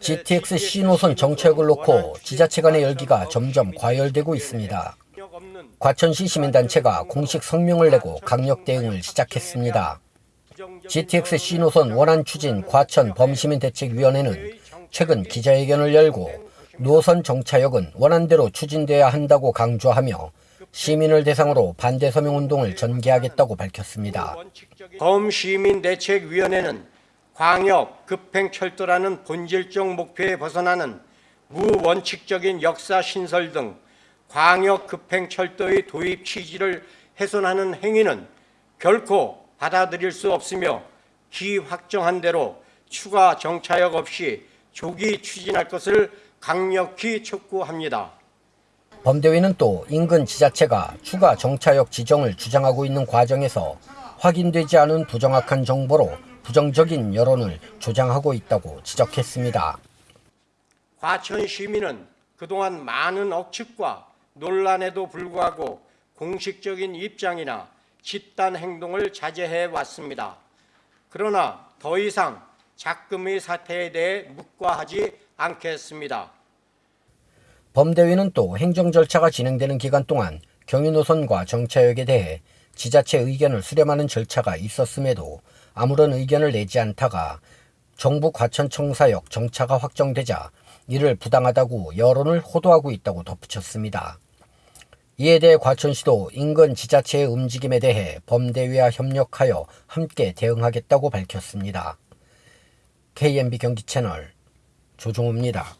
GTX C노선 정책을 놓고 지자체 간의 열기가 점점 과열되고 있습니다. 과천시 시민단체가 공식 성명을 내고 강력 대응을 시작했습니다. GTX C노선 원안 추진 과천 범시민대책위원회는 최근 기자회견을 열고 노선 정차역은 원안대로 추진돼야 한다고 강조하며 시민을 대상으로 반대 서명 운동을 전개하겠다고 밝혔습니다. 범시민대책위원회는 광역 급행철도라는 본질적 목표에 벗어나는 무원칙적인 역사 신설 등 광역 급행철도의 도입 취지를 훼손하는 행위는 결코 받아들일 수 없으며 기 확정한 대로 추가 정차역 없이 조기 추진할 것을 강력히 촉구합니다. 범대위는 또 인근 지자체가 추가 정차역 지정을 주장하고 있는 과정에서 확인되지 않은 부정확한 정보로 부정적인 여론을 조장하고 있다고 지적했습니다. 과천 시민은 그동안 많은 억측과 논란에도 불구하고 공식적인 입장이나 집단 행동을 자제해 왔습니다. 그러나 더 이상 작금의 사태에 대해 묵과하지 않겠습니다. 범대위는 또 행정 절차가 진행되는 기간 동안 경유 노선과 정차역에 대해 지자체 의견을 수렴하는 절차가 있었음에도 아무런 의견을 내지 않다가 정부 과천청사역 정차가 확정되자 이를 부당하다고 여론을 호도하고 있다고 덧붙였습니다. 이에 대해 과천시도 인근 지자체의 움직임에 대해 범대위와 협력하여 함께 대응하겠다고 밝혔습니다. KMB 경기 채널 조종우입니다.